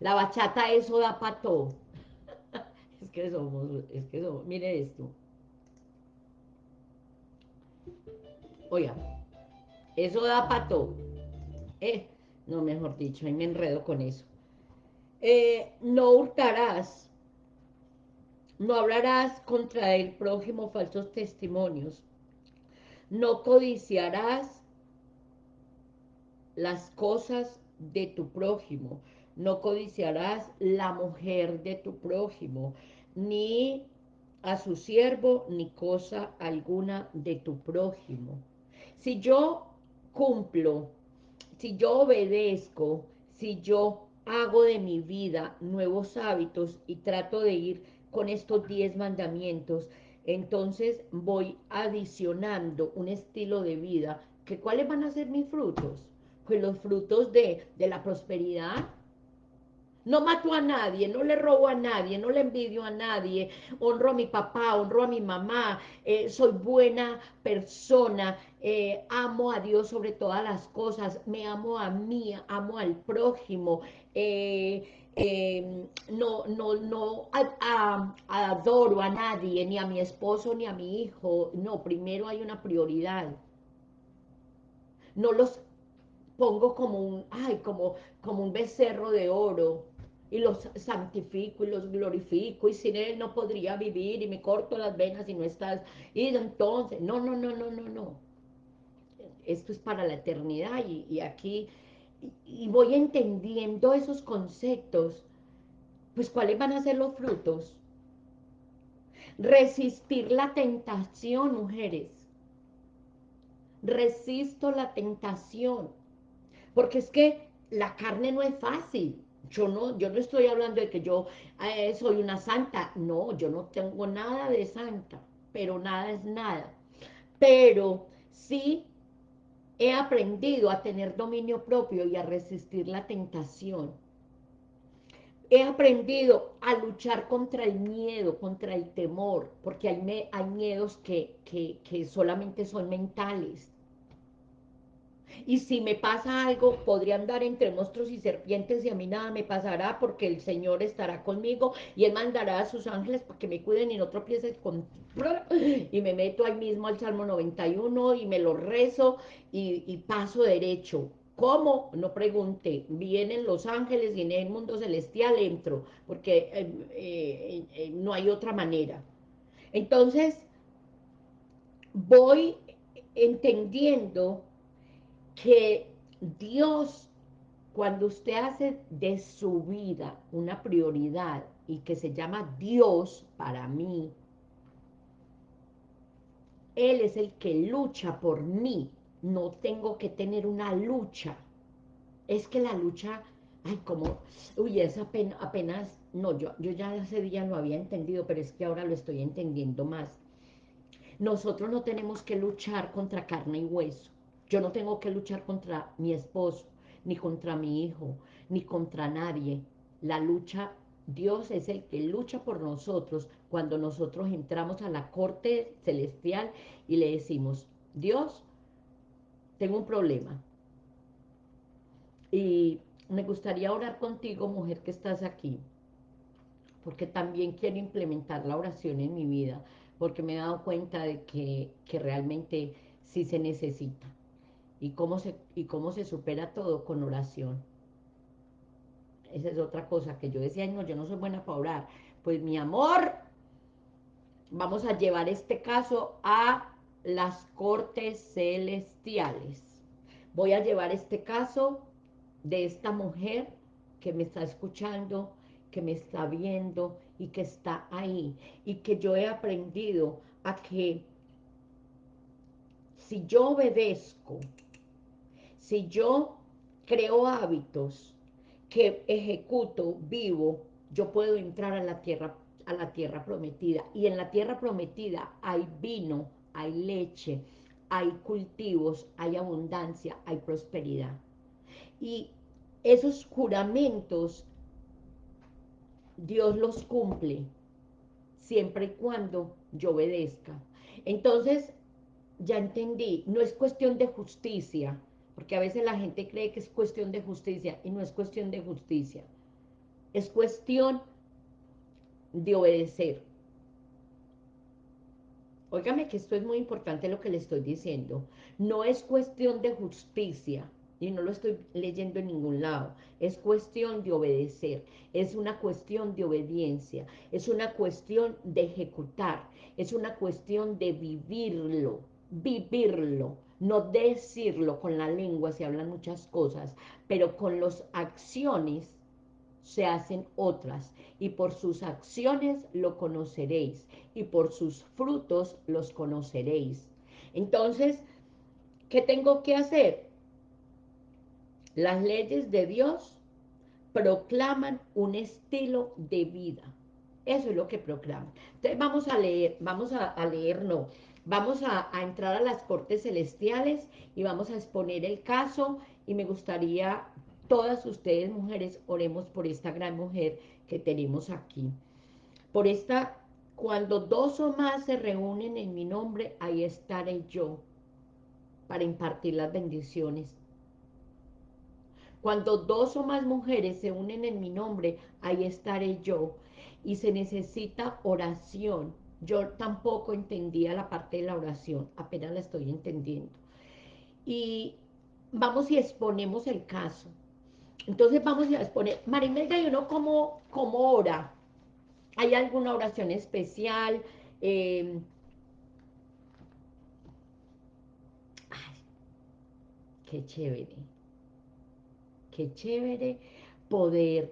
La bachata, eso da pato. es que somos, es que somos, mire esto. Oiga, eso da pato. Eh, no, mejor dicho, ahí me enredo con eso. Eh, no hurtarás, no hablarás contra el prójimo falsos testimonios, no codiciarás las cosas de tu prójimo, no codiciarás la mujer de tu prójimo, ni a su siervo, ni cosa alguna de tu prójimo. Si yo cumplo, si yo obedezco, si yo hago de mi vida nuevos hábitos y trato de ir con estos diez mandamientos, entonces voy adicionando un estilo de vida que cuáles van a ser mis frutos pues los frutos de, de la prosperidad no mato a nadie, no le robo a nadie, no le envidio a nadie, honro a mi papá, honro a mi mamá, eh, soy buena persona, eh, amo a Dios sobre todas las cosas, me amo a mí, amo al prójimo, eh, no, no, no adoro a nadie, ni a mi esposo, ni a mi hijo, no, primero hay una prioridad. No los pongo como un, ay, como, como un becerro de oro, y los santifico y los glorifico y sin él no podría vivir y me corto las venas y no estás. Y entonces no no no no no no. Esto es para la eternidad y, aquí y, voy entendiendo esos conceptos pues cuáles van a ser los frutos resistir la tentación mujeres. Resisto la tentación porque es que la carne no es fácil yo no, yo no estoy hablando de que yo eh, soy una santa. No, yo no tengo nada de santa, pero nada es nada. Pero sí he aprendido a tener dominio propio y a resistir la tentación. He aprendido a luchar contra el miedo, contra el temor, porque hay, hay miedos que, que solamente son mentales y si me pasa algo, podría andar entre monstruos y serpientes y a mí nada me pasará porque el Señor estará conmigo y Él mandará a sus ángeles para que me cuiden y no tropieces con... Y me meto ahí mismo al Salmo 91 y me lo rezo y, paso derecho. ¿Cómo? No pregunte. Vienen los ángeles y en el mundo celestial entro, porque eh, eh, eh, no hay otra manera. Entonces, voy entendiendo que Dios, cuando usted hace de su vida una prioridad y que se llama Dios para mí, Él es el que lucha por mí, no tengo que tener una lucha. Es que la lucha, ay, como, uy, es apenas, apenas no, yo, yo ya ese día lo había entendido, pero es que ahora lo estoy entendiendo más. Nosotros no tenemos que luchar contra carne y hueso. Yo no tengo que luchar contra mi esposo, ni contra mi hijo, ni contra nadie. La lucha, Dios es el que lucha por nosotros cuando nosotros entramos a la corte celestial y le decimos, Dios, tengo un problema. Y me gustaría orar contigo, mujer que estás aquí, porque también quiero implementar la oración en mi vida, porque me he dado cuenta de que, que realmente sí se necesita y cómo se, y cómo se supera todo con oración. Esa es otra cosa que yo decía, no, yo no soy buena para orar. Pues mi amor, vamos a llevar este caso a las cortes celestiales. Voy a llevar este caso de esta mujer que me está escuchando, que me está viendo y que está ahí. Y que yo he aprendido a que si yo obedezco si yo creo hábitos que ejecuto, vivo, yo puedo entrar a la tierra, a la tierra prometida. Y en la tierra prometida hay vino, hay leche, hay cultivos, hay abundancia, hay prosperidad. Y esos juramentos Dios los cumple siempre y cuando yo obedezca. Entonces, ya entendí, no es cuestión de justicia, porque a veces la gente cree que es cuestión de justicia y no es cuestión de justicia. Es cuestión de obedecer. Óigame que esto es muy importante lo que le estoy diciendo. No es cuestión de justicia, y no lo estoy leyendo en ningún lado. Es cuestión de obedecer, es una cuestión de obediencia, es una cuestión de ejecutar, es una cuestión de vivirlo, vivirlo, no decirlo con la lengua, se hablan muchas cosas, pero con las acciones se hacen otras, y por sus acciones lo conoceréis, y por sus frutos los conoceréis. Entonces, ¿qué tengo que hacer? Las leyes de Dios proclaman un estilo de vida. Eso es lo que proclaman. Entonces vamos a leer, vamos a, leer, no, vamos a, entrar a las cortes celestiales y vamos a exponer el caso y me gustaría, todas ustedes mujeres, oremos por esta gran mujer que tenemos aquí. Por esta, cuando dos o más se reúnen en mi nombre, ahí estaré yo para impartir las bendiciones cuando dos o más mujeres se unen en mi nombre, ahí estaré yo. Y se necesita oración. Yo tampoco entendía la parte de la oración, apenas la estoy entendiendo. Y vamos y exponemos el caso. Entonces vamos a exponer, Marimelda, ¿y uno cómo, cómo ora? ¿Hay alguna oración especial? Eh, ay, qué chévere qué chévere poder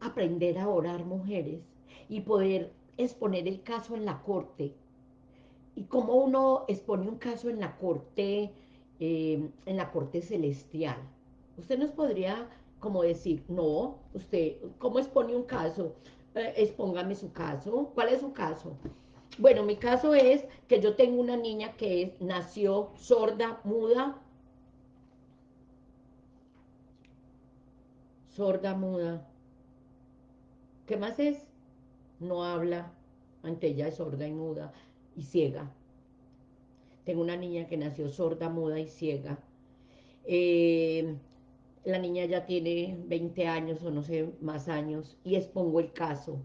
aprender a orar mujeres y poder exponer el caso en la corte. Y cómo uno expone un caso en la corte, eh, en la corte celestial. Usted nos podría como decir, no, usted, ¿cómo expone un caso? Eh, expóngame su caso. ¿Cuál es su caso? Bueno, mi caso es que yo tengo una niña que nació sorda, muda, sorda, muda. ¿Qué más es? No habla, ante ella es sorda y muda y ciega. Tengo una niña que nació sorda, muda y ciega. Eh, la niña ya tiene 20 años o no sé, más años, y expongo el caso.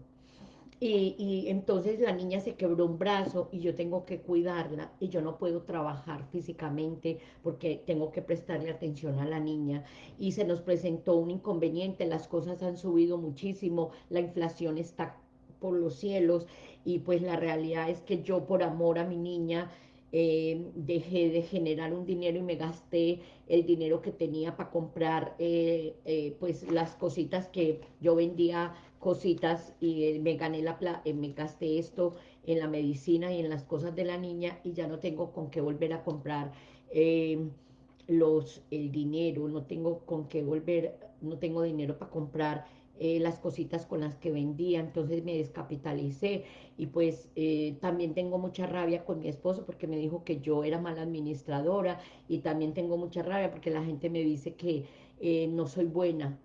Y, entonces la niña se quebró un brazo y yo tengo que cuidarla y yo no puedo trabajar físicamente porque tengo que prestarle atención a la niña y se nos presentó un inconveniente, las cosas han subido muchísimo, la inflación está por los cielos y pues la realidad es que yo por amor a mi niña eh, dejé de generar un dinero y me gasté el dinero que tenía para comprar eh, eh, pues las cositas que yo vendía cositas y me gané la eh, me gasté esto en la medicina y en las cosas de la niña y ya no tengo con qué volver a comprar los, el dinero, no tengo con qué volver, no tengo dinero para comprar eh, las cositas con las que vendía, entonces me descapitalicé y pues también tengo mucha rabia con mi esposo porque me dijo que yo era mala administradora y también tengo mucha rabia porque la gente me dice que no soy buena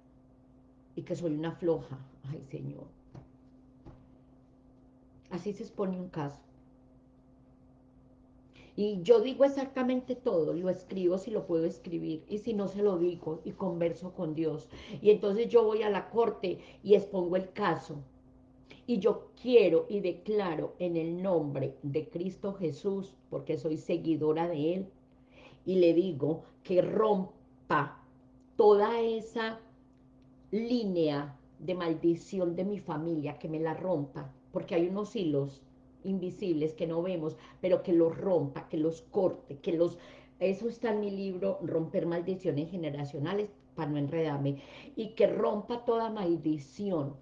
y que soy una floja. Ay, Señor. Así se expone un caso. Y yo digo exactamente todo, lo escribo si lo puedo escribir, y si no se lo digo, y converso con Dios. Y entonces yo voy a la corte y expongo el caso. Y yo quiero y declaro en el nombre de Cristo Jesús, porque soy seguidora de Él, y le digo que rompa toda esa línea de maldición de mi familia, que me la rompa, porque hay unos hilos invisibles que no vemos, pero que los rompa, que los corte, que los... Eso está en mi libro, Romper Maldiciones Generacionales, para no enredarme, y que rompa toda maldición,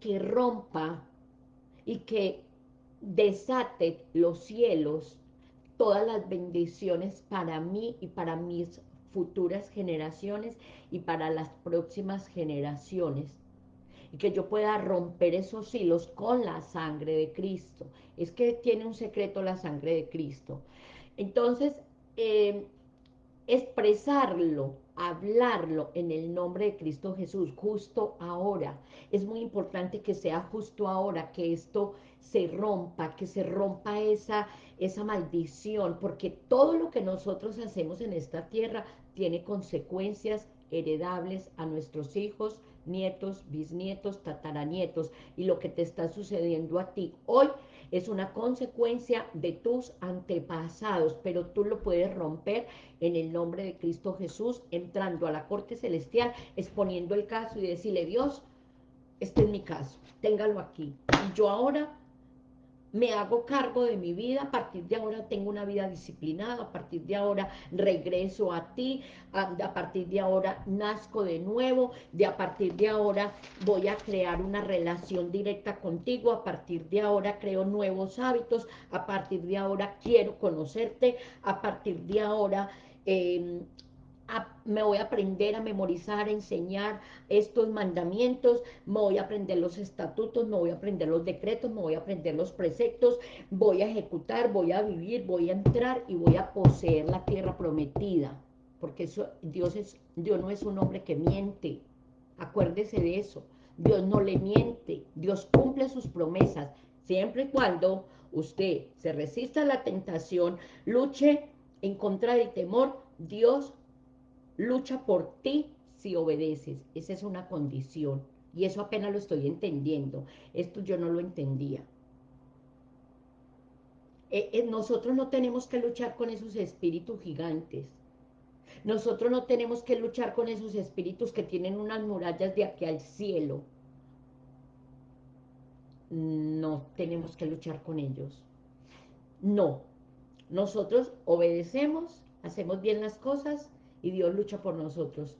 que rompa y que desate los cielos, todas las bendiciones para mí y para mis futuras generaciones y para las próximas generaciones. Y que yo pueda romper esos hilos con la sangre de Cristo. Es que tiene un secreto la sangre de Cristo. Entonces, eh, expresarlo, hablarlo en el nombre de Cristo Jesús, justo ahora. Es muy importante que sea justo ahora, que esto se rompa, que se rompa esa, esa maldición, porque todo lo que nosotros hacemos en esta tierra tiene consecuencias heredables a nuestros hijos, nietos, bisnietos, tataranietos, y lo que te está sucediendo a ti hoy es una consecuencia de tus antepasados, pero tú lo puedes romper en el nombre de Cristo Jesús, entrando a la corte celestial, exponiendo el caso y decirle, Dios, este es mi caso, téngalo aquí. Y yo ahora me hago cargo de mi vida, a partir de ahora tengo una vida disciplinada, a partir de ahora regreso a ti, a, partir de ahora nazco de nuevo, de a partir de ahora voy a crear una relación directa contigo, a partir de ahora creo nuevos hábitos, a partir de ahora quiero conocerte, a partir de ahora... Eh, me voy a aprender a memorizar, a enseñar estos mandamientos, me voy a aprender los estatutos, me voy a aprender los decretos, me voy a aprender los preceptos, voy a ejecutar, voy a vivir, voy a entrar y voy a poseer la tierra prometida. Porque eso, Dios, es, Dios no es un hombre que miente, acuérdese de eso. Dios no le miente, Dios cumple sus promesas, siempre y cuando usted se resista a la tentación, luche en contra del temor, Dios lucha por ti si obedeces. Esa es una condición. Y eso apenas lo estoy entendiendo. Esto yo no lo entendía. Eh, eh, nosotros no tenemos que luchar con esos espíritus gigantes. Nosotros no tenemos que luchar con esos espíritus que tienen unas murallas de aquí al cielo. No tenemos que luchar con ellos. No. Nosotros obedecemos, hacemos bien las cosas y Dios lucha por nosotros.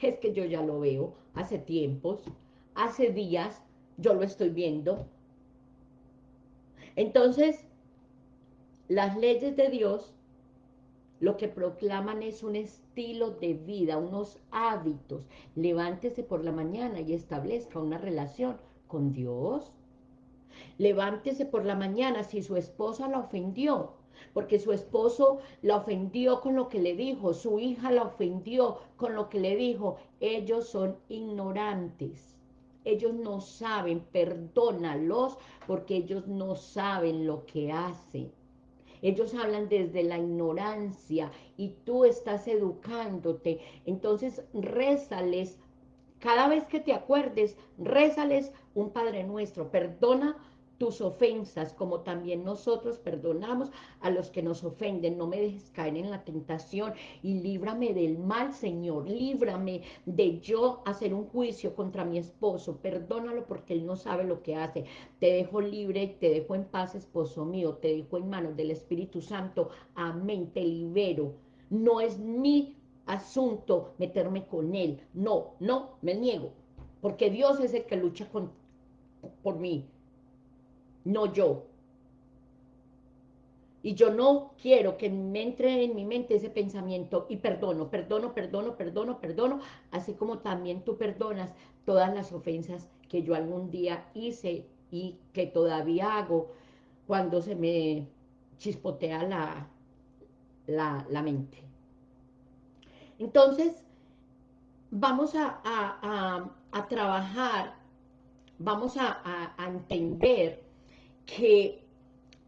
Es que yo ya lo veo hace tiempos, hace días, yo lo estoy viendo. Entonces, las leyes de Dios lo que proclaman es un estilo de vida, unos hábitos. Levántese por la mañana y establezca una relación con Dios. Levántese por la mañana si su esposa la ofendió porque su esposo la ofendió con lo que le dijo, su hija la ofendió con lo que le dijo. Ellos son ignorantes. Ellos no saben, perdónalos, porque ellos no saben lo que hacen. Ellos hablan desde la ignorancia y tú estás educándote. Entonces, rézales, cada vez que te acuerdes, rézales un Padre Nuestro. Perdona tus ofensas, como también nosotros perdonamos a los que nos ofenden. No me dejes caer en la tentación y líbrame del mal, Señor. Líbrame de yo hacer un juicio contra mi esposo. Perdónalo porque él no sabe lo que hace. Te dejo libre, te dejo en paz, esposo mío. Te dejo en manos del Espíritu Santo. Amén, te libero. No es mi asunto meterme con él. No, no, me niego. Porque Dios es el que lucha por mí no yo. Y yo no quiero que me entre en mi mente ese pensamiento y perdono, perdono, perdono, perdono, perdono, así como también tú perdonas todas las ofensas que yo algún día hice y que todavía hago cuando se me chispotea la, la, mente. Entonces, vamos a, a, trabajar, vamos a entender que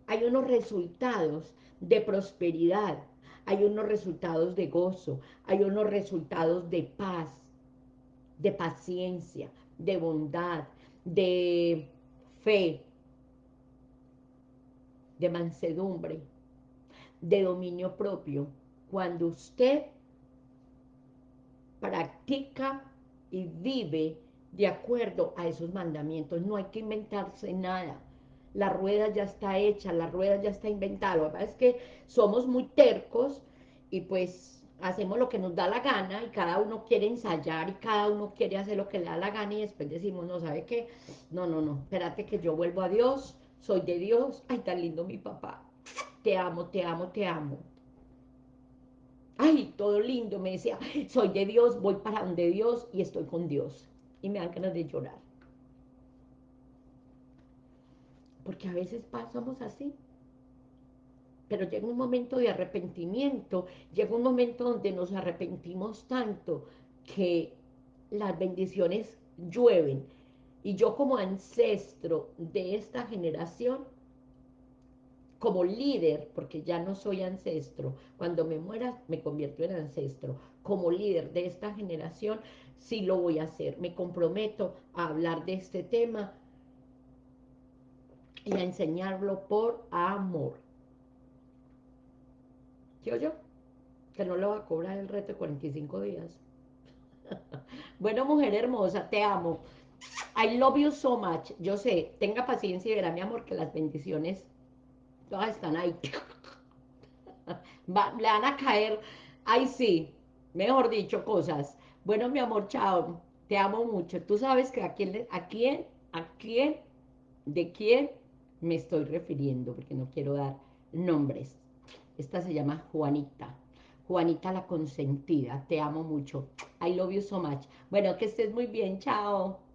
hay unos resultados de prosperidad, hay unos resultados de gozo, hay unos resultados de paz, de paciencia, de bondad, de fe, de mansedumbre, de dominio propio. Cuando usted practica y vive de acuerdo a esos mandamientos, no hay que inventarse nada la rueda ya está hecha, la rueda ya está inventada. Lo que pasa es que somos muy tercos y pues hacemos lo que nos da la gana y cada uno quiere ensayar y cada uno quiere hacer lo que le da la gana y después decimos, no, ¿sabe qué? No, no, no, espérate que yo vuelvo a Dios, soy de Dios, ay, tan lindo mi papá, te amo, te amo, te amo. Ay, todo lindo, me decía, soy de Dios, voy para donde Dios y estoy con Dios. Y me dan ganas de llorar. Porque a veces pasamos así. Pero llega un momento de arrepentimiento, llega un momento donde nos arrepentimos tanto que las bendiciones llueven. Y yo como ancestro de esta generación, como líder, porque ya no soy ancestro, cuando me muera me convierto en ancestro, como líder de esta generación, sí lo voy a hacer. Me comprometo a hablar de este tema y a enseñarlo por amor. ¿Yo yo? Que no lo va a cobrar el reto de 45 días. bueno, mujer hermosa, te amo. I love you so much. Yo sé, tenga paciencia y verá, mi amor, que las bendiciones todas están ahí. le van a caer, ahí sí, mejor dicho, cosas. Bueno, mi amor, chao. Te amo mucho. Tú sabes que a quién, a quién, a quién, de quién me estoy refiriendo, porque no quiero dar nombres. Esta se llama Juanita. Juanita la consentida. Te amo mucho. I love you so much. Bueno, que estés muy bien. Chao.